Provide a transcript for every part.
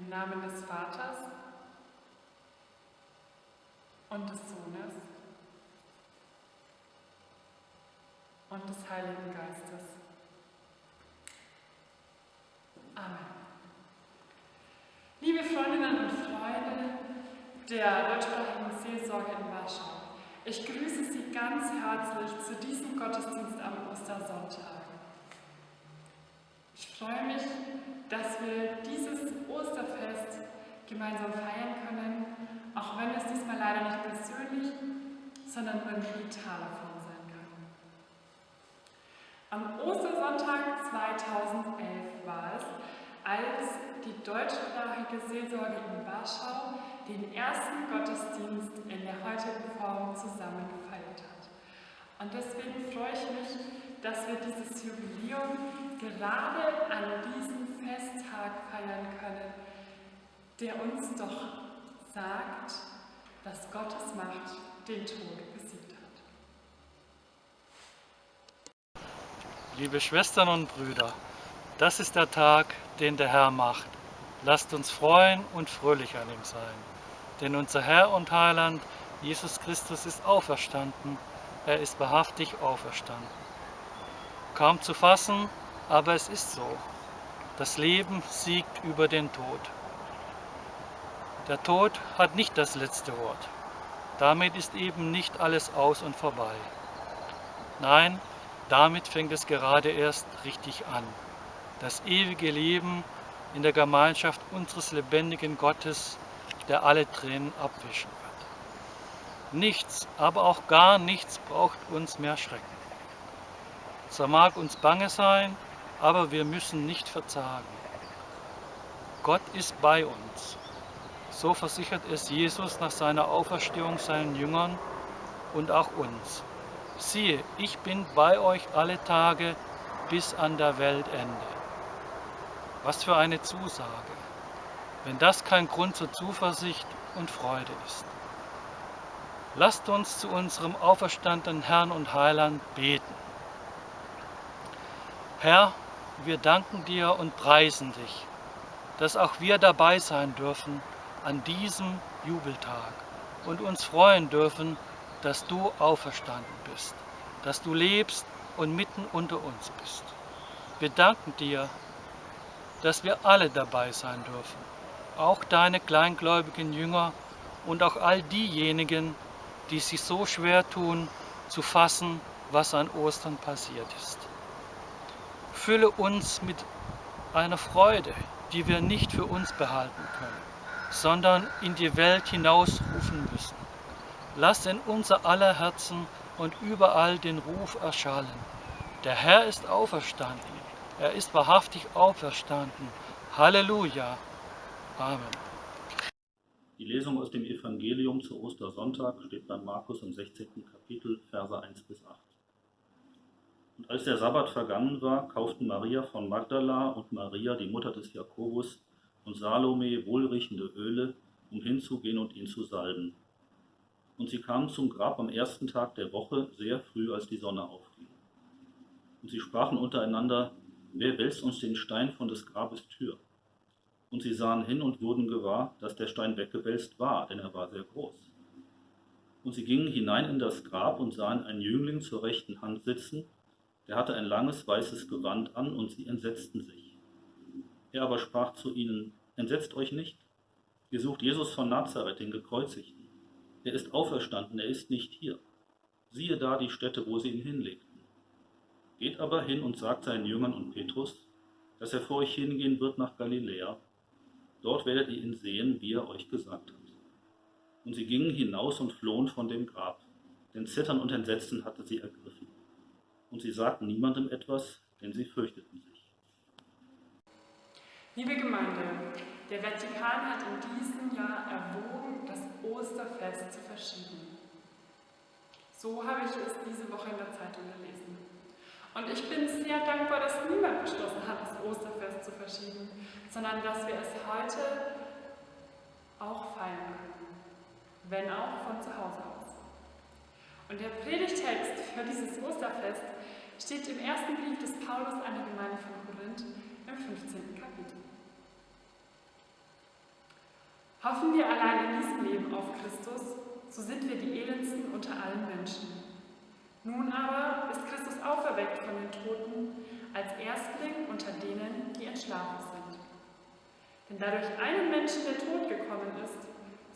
Im Namen des Vaters und des Sohnes und des Heiligen Geistes. Amen. Liebe Freundinnen und Freunde der deutschsprachigen Seelsorge in Warschau, ich grüße Sie ganz herzlich zu diesem Gottesdienst am Ostersonntag. Ich freue mich, dass wir dieses Osterfest gemeinsam feiern können, auch wenn es diesmal leider nicht persönlich, sondern nur in digitaler Form sein kann. Am Ostersonntag 2011 war es, als die deutschsprachige Seelsorge in Warschau den ersten Gottesdienst in der heutigen Form zusammen gefeiert hat. Und deswegen freue ich mich, dass wir dieses Jubiläum gerade an diesem Festtag feiern können, der uns doch sagt, dass Gottes Macht den Tod besiegt hat. Liebe Schwestern und Brüder, das ist der Tag, den der Herr macht. Lasst uns freuen und fröhlich an ihm sein. Denn unser Herr und Heiland, Jesus Christus, ist auferstanden. Er ist wahrhaftig auferstanden. Kaum zu fassen, aber es ist so. Das Leben siegt über den Tod. Der Tod hat nicht das letzte Wort. Damit ist eben nicht alles aus und vorbei. Nein, damit fängt es gerade erst richtig an. Das ewige Leben in der Gemeinschaft unseres lebendigen Gottes, der alle Tränen abwischen wird. Nichts, aber auch gar nichts braucht uns mehr schrecken. Zwar mag uns bange sein, aber wir müssen nicht verzagen. Gott ist bei uns. So versichert es Jesus nach seiner Auferstehung seinen Jüngern und auch uns. Siehe, ich bin bei euch alle Tage bis an der Weltende. Was für eine Zusage, wenn das kein Grund zur Zuversicht und Freude ist. Lasst uns zu unserem auferstandenen Herrn und Heiland beten. Herr, wir danken dir und preisen dich, dass auch wir dabei sein dürfen an diesem Jubeltag und uns freuen dürfen, dass du auferstanden bist, dass du lebst und mitten unter uns bist. Wir danken dir, dass wir alle dabei sein dürfen, auch deine kleingläubigen Jünger und auch all diejenigen, die sich so schwer tun, zu fassen, was an Ostern passiert ist. Fülle uns mit einer Freude, die wir nicht für uns behalten können, sondern in die Welt hinausrufen müssen. Lass in unser aller Herzen und überall den Ruf erschallen. Der Herr ist auferstanden. Er ist wahrhaftig auferstanden. Halleluja. Amen. Die Lesung aus dem Evangelium zu Ostersonntag steht bei Markus im 16. Kapitel, Verse 1 bis 8. Und als der Sabbat vergangen war, kauften Maria von Magdala und Maria, die Mutter des Jakobus, und Salome wohlriechende Öle, um hinzugehen und ihn zu salben. Und sie kamen zum Grab am ersten Tag der Woche, sehr früh, als die Sonne aufging. Und sie sprachen untereinander, wer wälzt uns den Stein von des Grabes Tür? Und sie sahen hin und wurden gewahr, dass der Stein weggewälzt war, denn er war sehr groß. Und sie gingen hinein in das Grab und sahen einen Jüngling zur rechten Hand sitzen, er hatte ein langes weißes Gewand an und sie entsetzten sich. Er aber sprach zu ihnen, entsetzt euch nicht, ihr sucht Jesus von Nazareth, den Gekreuzigten. Er ist auferstanden, er ist nicht hier. Siehe da die Stätte, wo sie ihn hinlegten. Geht aber hin und sagt seinen Jüngern und Petrus, dass er vor euch hingehen wird nach Galiläa. Dort werdet ihr ihn sehen, wie er euch gesagt hat. Und sie gingen hinaus und flohen von dem Grab, denn Zittern und Entsetzen hatte sie ergriffen und sie sagten niemandem etwas, denn sie fürchteten sich. Liebe Gemeinde, der Vatikan hat in diesem Jahr erwogen, das Osterfest zu verschieben. So habe ich es diese Woche in der Zeitung gelesen. Und ich bin sehr dankbar, dass niemand beschlossen hat, das Osterfest zu verschieben, sondern dass wir es heute auch feiern können, wenn auch von zu Hause aus. Und der Predigtext für dieses Osterfest steht im ersten Brief des Paulus an die Gemeinde von Korinth im 15. Kapitel. Hoffen wir allein in diesem Leben auf Christus, so sind wir die elendsten unter allen Menschen. Nun aber ist Christus auferweckt von den Toten als Erstling unter denen, die entschlafen sind. Denn da durch einen Menschen der Tod gekommen ist,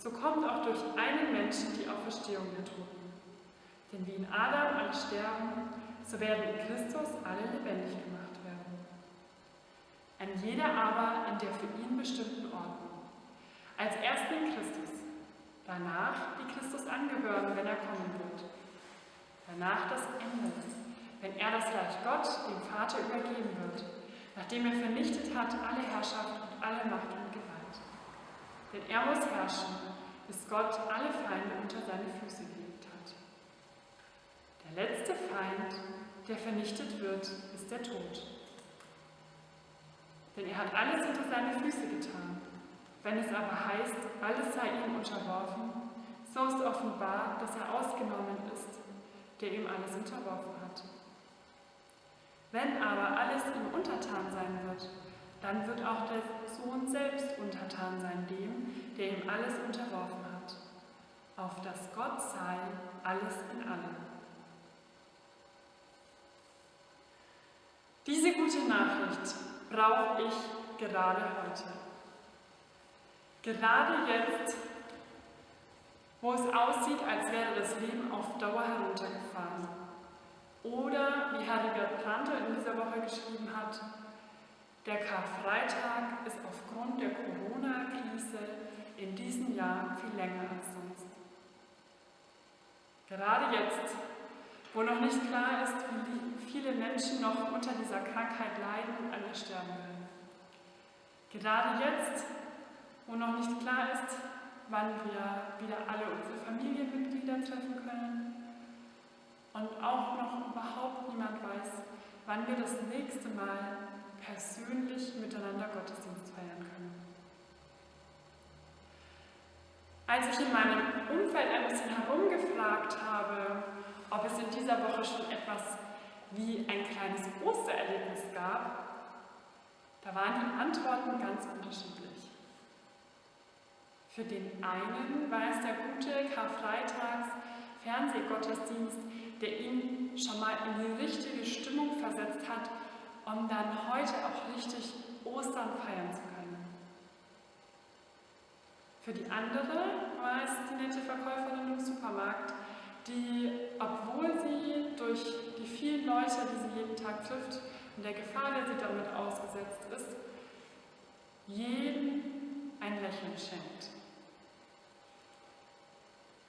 so kommt auch durch einen Menschen die Auferstehung der Toten. Denn wie in Adam alle sterben, so werden in Christus alle lebendig gemacht werden. Ein jeder aber in der für ihn bestimmten Ordnung. Als Erstling Christus, danach die Christus angehören, wenn er kommen wird. Danach das Ende, wenn er das Reich Gott dem Vater übergeben wird, nachdem er vernichtet hat alle Herrschaft und alle Macht und Gewalt. Denn er muss herrschen, bis Gott alle Feinde unter seine Füße hat. Der letzte Feind, der vernichtet wird, ist der Tod. Denn er hat alles unter seine Füße getan. Wenn es aber heißt, alles sei ihm unterworfen, so ist offenbar, dass er ausgenommen ist, der ihm alles unterworfen hat. Wenn aber alles ihm untertan sein wird, dann wird auch der Sohn selbst untertan sein dem, der ihm alles unterworfen hat, auf dass Gott sei alles in allem. Diese gute Nachricht brauche ich gerade heute. Gerade jetzt, wo es aussieht, als wäre das Leben auf Dauer heruntergefahren. Oder, wie Heribert Planter in dieser Woche geschrieben hat, der Karfreitag ist aufgrund der Corona-Krise in diesem Jahr viel länger als sonst. Gerade jetzt, wo noch nicht klar ist, wie Menschen noch unter dieser Krankheit leiden und an ihr sterben werden. Gerade jetzt, wo noch nicht klar ist, wann wir wieder alle unsere Familienmitglieder treffen können und auch noch überhaupt niemand weiß, wann wir das nächste Mal persönlich miteinander Gottesdienst feiern können. Als ich in meinem Umfeld ein bisschen herumgefragt habe, ob es in dieser Woche schon etwas wie ein kleines Ostererlebnis gab, da waren die Antworten ganz unterschiedlich. Für den einen war es der gute Karfreitags Fernsehgottesdienst, der ihn schon mal in die richtige Stimmung versetzt hat, um dann heute auch richtig Ostern feiern zu können. Für die andere war es die nette Verkäuferin im Supermarkt, die, obwohl Tag trifft und der Gefahr, der sie damit ausgesetzt ist, jedem ein Lächeln schenkt.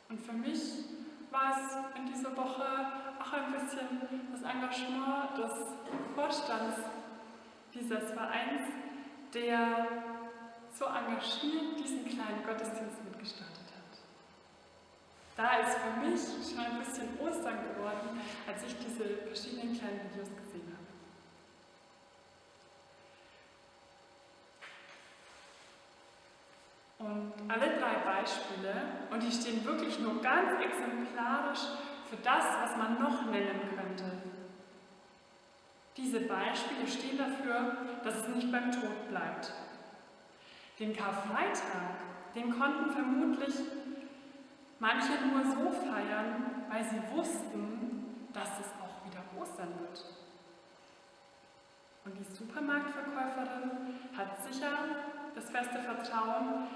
Und für mich war es in dieser Woche auch ein bisschen das Engagement des Vorstands dieses Vereins, der so engagiert diesen kleinen Gottesdienst mitgestartet hat. Da ist für mich schon ein bisschen Ostern geworden, als ich diese verschiedenen kleinen Videos gesehen habe. Und alle drei Beispiele, und die stehen wirklich nur ganz exemplarisch für das, was man noch nennen könnte. Diese Beispiele stehen dafür, dass es nicht beim Tod bleibt. Den Karfreitag, den konnten vermutlich manche nur so feiern, weil sie wussten, dass es auch wieder Ostern wird. Und die Supermarktverkäuferin hat sicher das feste Vertrauen,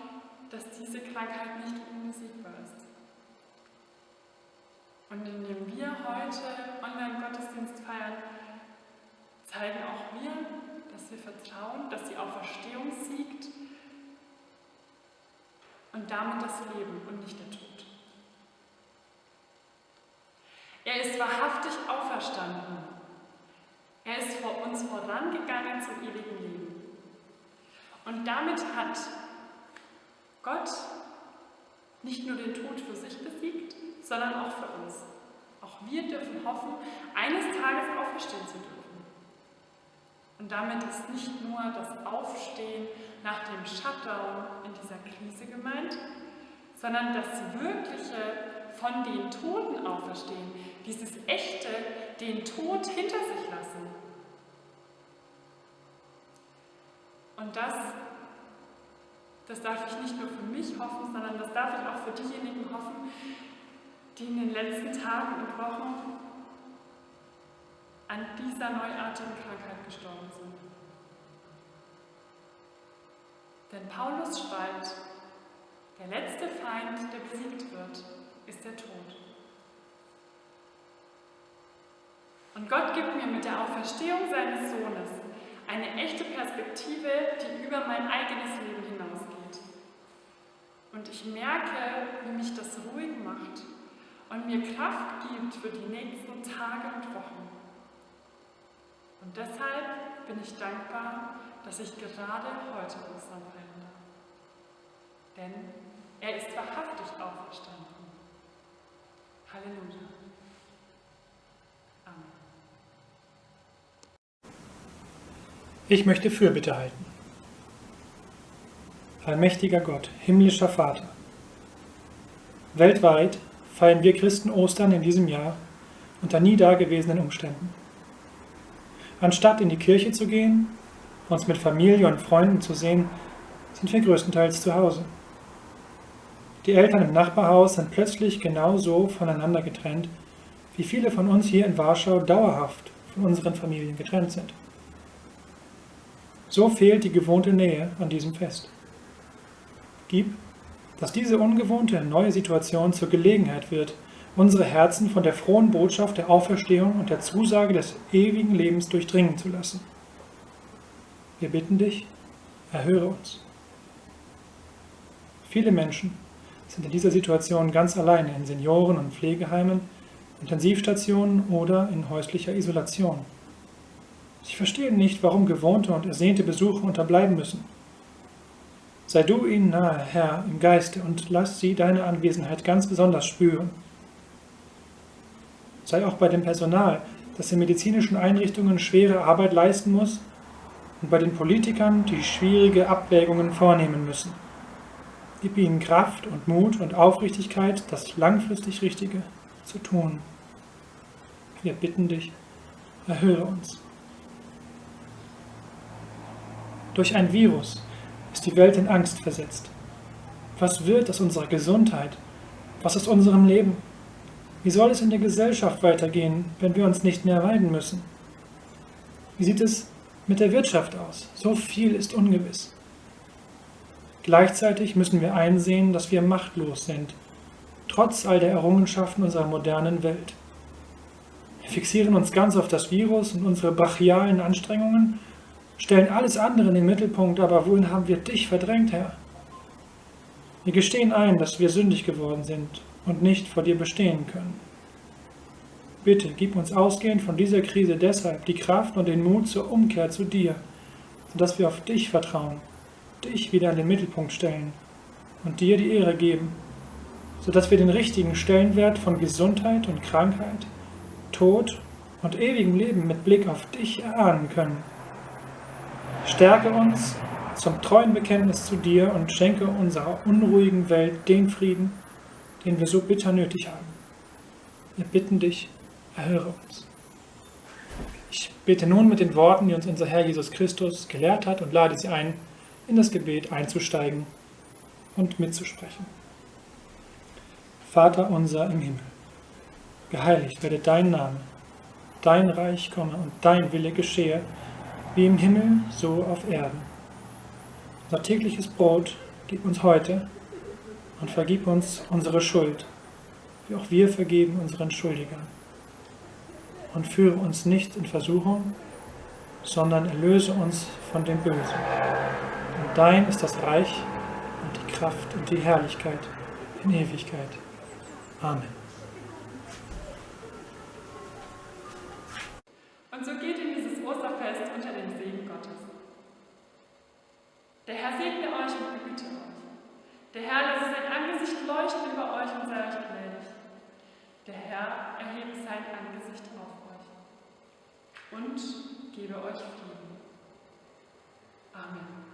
dass diese Krankheit nicht unbesiegbar ist. Und indem wir heute Online-Gottesdienst feiern, zeigen auch wir, dass wir vertrauen, dass die Auferstehung siegt und damit das Leben und nicht der Tod. Er ist wahrhaftig auferstanden. Er ist vor uns vorangegangen zum ewigen Leben. Und damit hat Gott nicht nur den Tod für sich besiegt, sondern auch für uns. Auch wir dürfen hoffen, eines Tages auferstehen zu dürfen. Und damit ist nicht nur das Aufstehen nach dem Shutdown in dieser Krise gemeint, sondern das wirkliche von den Toten auferstehen, dieses echte den Tod hinter sich lassen. Und das Das darf ich nicht nur für mich hoffen, sondern das darf ich auch für diejenigen hoffen, die in den letzten Tagen und Wochen an dieser neuartigen Krankheit gestorben sind. Denn Paulus schreibt, der letzte Feind, der besiegt wird, ist der Tod. Und Gott gibt mir mit der Auferstehung seines Sohnes eine echte Perspektive, die über mein eigenes Leben hinausgeht. Und ich merke, wie mich das ruhig macht und mir Kraft gibt für die nächsten Tage und Wochen. Und deshalb bin ich dankbar, dass ich gerade heute Ostern feiern. Denn er ist wahrhaftig auferstanden. Halleluja. Ich möchte Fürbitte halten. Allmächtiger Gott, himmlischer Vater, weltweit feiern wir Christen Ostern in diesem Jahr unter nie dagewesenen Umständen. Anstatt in die Kirche zu gehen, uns mit Familie und Freunden zu sehen, sind wir größtenteils zu Hause. Die Eltern im Nachbarhaus sind plötzlich genauso voneinander getrennt, wie viele von uns hier in Warschau dauerhaft von unseren Familien getrennt sind. So fehlt die gewohnte Nähe an diesem Fest. Gib, dass diese ungewohnte neue Situation zur Gelegenheit wird, unsere Herzen von der frohen Botschaft der Auferstehung und der Zusage des ewigen Lebens durchdringen zu lassen. Wir bitten dich, erhöre uns. Viele Menschen sind in dieser Situation ganz alleine in Senioren- und Pflegeheimen, Intensivstationen oder in häuslicher Isolation. Sie verstehen nicht, warum gewohnte und ersehnte Besuche unterbleiben müssen. Sei du ihnen nahe, Herr, im Geiste und lass sie deine Anwesenheit ganz besonders spüren sei auch bei dem Personal, das in medizinischen Einrichtungen schwere Arbeit leisten muss und bei den Politikern, die schwierige Abwägungen vornehmen müssen. Gib ihnen Kraft und Mut und Aufrichtigkeit, das langfristig Richtige zu tun. Wir bitten dich, erhöre uns. Durch ein Virus ist die Welt in Angst versetzt. Was wird aus unserer Gesundheit? Was aus unserem Leben? Wie soll es in der Gesellschaft weitergehen, wenn wir uns nicht mehr weiden müssen? Wie sieht es mit der Wirtschaft aus? So viel ist ungewiss. Gleichzeitig müssen wir einsehen, dass wir machtlos sind, trotz all der Errungenschaften unserer modernen Welt. Wir fixieren uns ganz auf das Virus und unsere brachialen Anstrengungen, stellen alles andere in den Mittelpunkt, aber wohin haben wir dich verdrängt, Herr? Wir gestehen ein, dass wir sündig geworden sind und nicht vor dir bestehen können. Bitte gib uns ausgehend von dieser Krise deshalb die Kraft und den Mut zur Umkehr zu dir, sodass wir auf dich vertrauen, dich wieder in den Mittelpunkt stellen und dir die Ehre geben, sodass wir den richtigen Stellenwert von Gesundheit und Krankheit, Tod und ewigem Leben mit Blick auf dich erahnen können. Stärke uns zum treuen Bekenntnis zu dir und schenke unserer unruhigen Welt den Frieden, den wir so bitter nötig haben. Wir bitten dich, erhöre uns. Ich bete nun mit den Worten, die uns unser Herr Jesus Christus gelehrt hat und lade sie ein, in das Gebet einzusteigen und mitzusprechen. Vater unser im Himmel, geheiligt werde dein Name, dein Reich komme und dein Wille geschehe, wie im Himmel, so auf Erden. Unser tägliches Brot gib uns heute und vergib uns unsere Schuld, wie auch wir vergeben unseren Schuldigern. Und führe uns nicht in Versuchung, sondern erlöse uns von dem Bösen. Denn dein ist das Reich und die Kraft und die Herrlichkeit in Ewigkeit. Amen. Der Herr segne euch und behüte euch. Der Herr lasse sein Angesicht leuchten über euch und sei euch gnädig. Der Herr erhebe sein Angesicht auf euch und gebe euch Frieden. Amen.